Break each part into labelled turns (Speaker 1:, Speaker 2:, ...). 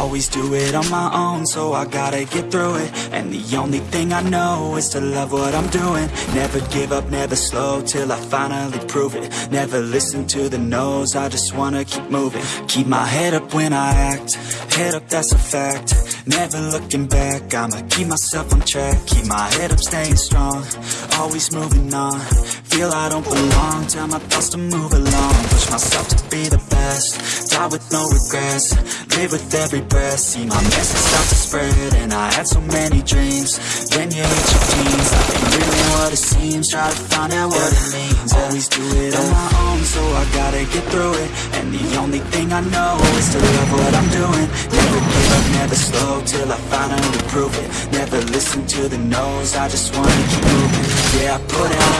Speaker 1: Always do it on my own, so I gotta get through it. And the only thing I know is to love what I'm doing. Never give up, never slow, till I finally prove it. Never listen to the no's, I just wanna keep moving. Keep my head up when I act, head up that's a fact. Never looking back, I'ma keep myself on track. Keep my head up, staying strong, always moving on Feel I don't belong, tell my thoughts to move along. Push myself to be the best, die with no regrets. Live with every breath, see my message start to spread And I had so many dreams, then you hit your teens. Life ain't really what it seems, try to find out what it means. Always do it on my own, so I gotta get through it. And the only thing I know is to love what I'm doing. Never give up, never slow, till I finally prove it. Never listen to the no's, I just wanna keep moving. Yeah, I put out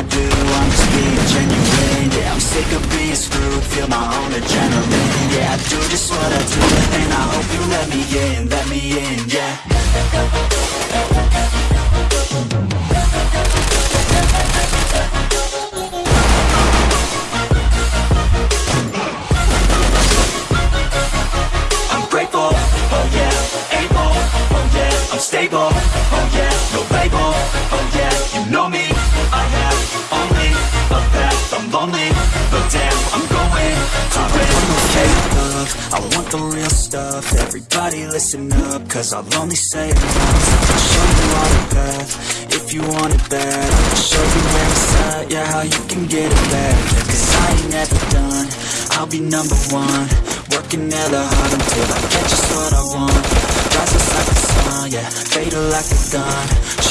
Speaker 1: I do, I'm just being genuine Yeah, I'm sick of being screwed, feel my own adrenaline Yeah, I do just what I do, and I hope you let me in, let me in, yeah. I'm grateful, oh oh yeah, I'm stable, oh yeah, the real stuff, everybody listen up, cause I'll only say it once, I'll show you all the path, if you want it bad, I'll show you where it's at, yeah, how you can get it back, cause I ain't never done, I'll be number one, working hella hard until I get just what I want, rises like the sun, yeah, fatal like a gun,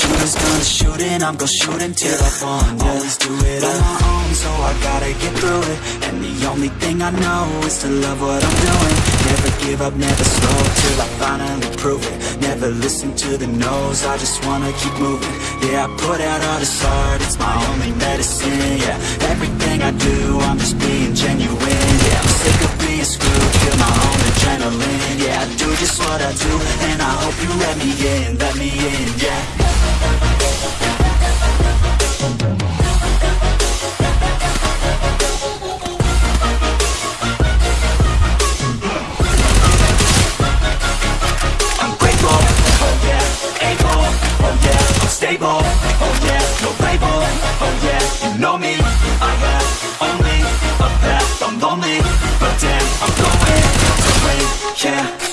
Speaker 1: shooters gonna shoot and I'm gonna shoot until I yeah. always do it on my own, so I gotta get through it, and the only thing I know is to love what I'm doing, never give up, never slow, till I finally prove it, never listen to the no's, I just wanna keep moving, yeah, I put out all this art, it's my only medicine, yeah, everything I do, I'm just being genuine, yeah, I'm sick of being screwed, feel my own adrenaline, yeah, I do just what I do, and I hope you let me in, let me in, yeah. Know me, I have only a path, I'm lonely, but damn, I'm going to win, yeah.